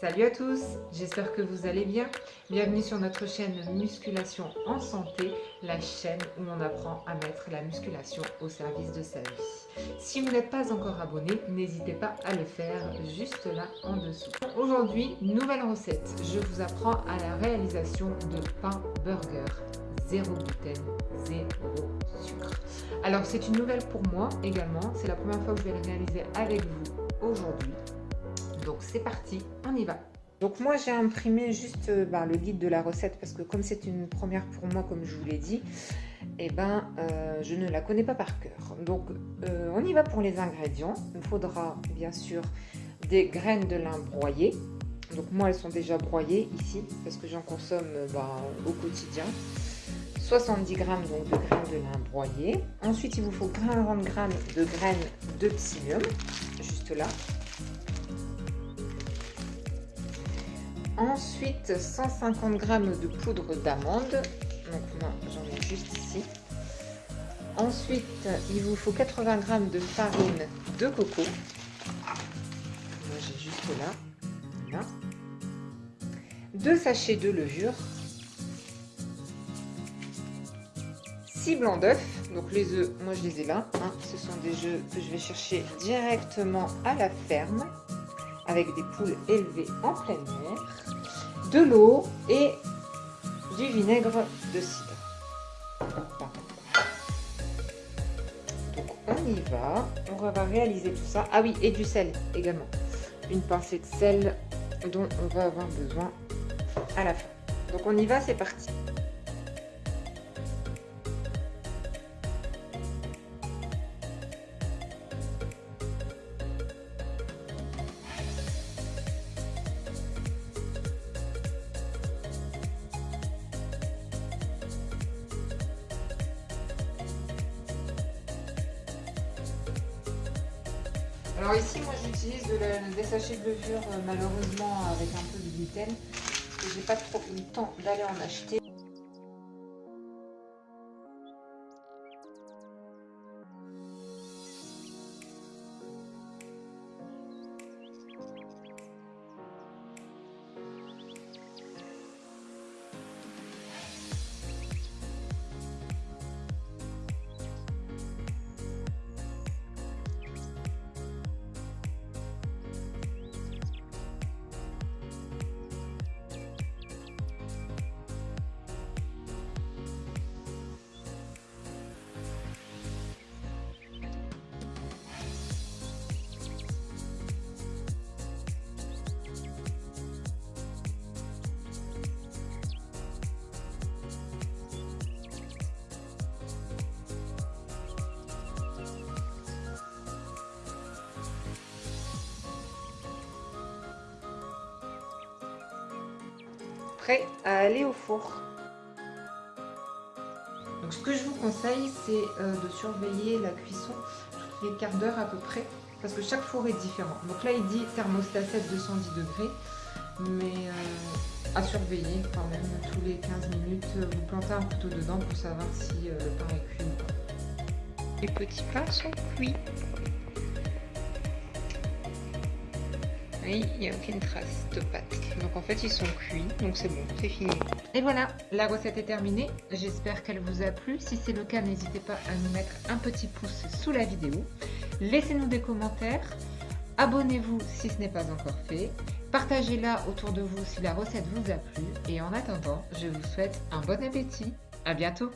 Salut à tous, j'espère que vous allez bien. Bienvenue sur notre chaîne Musculation en Santé, la chaîne où on apprend à mettre la musculation au service de sa vie. Si vous n'êtes pas encore abonné, n'hésitez pas à le faire juste là en dessous. Aujourd'hui, nouvelle recette. Je vous apprends à la réalisation de pain burger. Zéro gluten, zéro sucre. Alors c'est une nouvelle pour moi également. C'est la première fois que je vais le réaliser avec vous aujourd'hui. Donc c'est parti, on y va. Donc moi j'ai imprimé juste euh, ben, le guide de la recette parce que comme c'est une première pour moi comme je vous l'ai dit, et eh ben euh, je ne la connais pas par cœur. Donc euh, on y va pour les ingrédients. Il faudra bien sûr des graines de lin broyées. Donc moi elles sont déjà broyées ici parce que j'en consomme ben, au quotidien. 70 g donc, de graines de lin broyées. Ensuite il vous faut 40 g de graines de psyllium, juste là. Ensuite, 150 g de poudre d'amande. Donc moi, j'en ai juste ici. Ensuite, il vous faut 80 g de farine de coco. Moi, j'ai juste là. Deux sachets de levure. 6 blancs d'œufs. Donc les œufs, moi je les ai là. Hein. Ce sont des œufs que je vais chercher directement à la ferme avec des poules élevées en plein air de l'eau et du vinaigre de cidre. Donc on y va, on va réaliser tout ça. Ah oui, et du sel également. Une pincée de sel dont on va avoir besoin à la fin. Donc on y va, c'est parti. Alors ici, moi j'utilise des sachets de levure euh, malheureusement avec un peu de gluten parce que j'ai pas trop eu le temps d'aller en acheter. Prêt à aller au four. Donc ce que je vous conseille, c'est euh, de surveiller la cuisson toutes les quarts d'heure à peu près, parce que chaque four est différent. Donc là, il dit thermostat 7 210 degrés, mais euh, à surveiller quand même tous les 15 minutes. Vous plantez un couteau dedans pour savoir si euh, le pain est cuit ou pas. Les petits pains sont cuits. Il n'y a aucune trace de pâte. Donc en fait, ils sont cuits, donc c'est bon, c'est fini. Et voilà, la recette est terminée. J'espère qu'elle vous a plu. Si c'est le cas, n'hésitez pas à nous mettre un petit pouce sous la vidéo. Laissez-nous des commentaires. Abonnez-vous si ce n'est pas encore fait. Partagez-la autour de vous si la recette vous a plu. Et en attendant, je vous souhaite un bon appétit. À bientôt